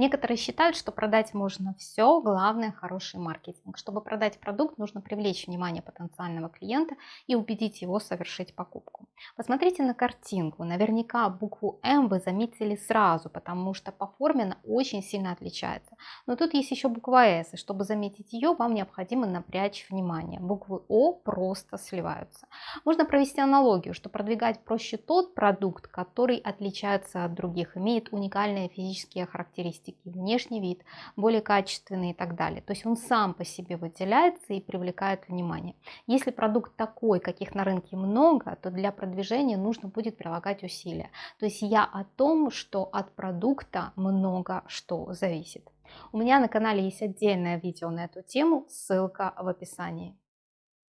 Некоторые считают, что продать можно все, главное хороший маркетинг. Чтобы продать продукт, нужно привлечь внимание потенциального клиента и убедить его совершить покупку. Посмотрите на картинку. Наверняка букву М вы заметили сразу, потому что по форме она очень сильно отличается. Но тут есть еще буква С, и чтобы заметить ее, вам необходимо напрячь внимание. Буквы О просто сливаются. Можно провести аналогию, что продвигать проще тот продукт, который отличается от других, имеет уникальные физические характеристики, внешний вид, более качественный и так далее. То есть он сам по себе выделяется и привлекает внимание. Если продукт такой, каких на рынке много, то для продвижения нужно будет прилагать усилия. То есть я о том, что от продукта много что зависит. У меня на канале есть отдельное видео на эту тему, ссылка в описании.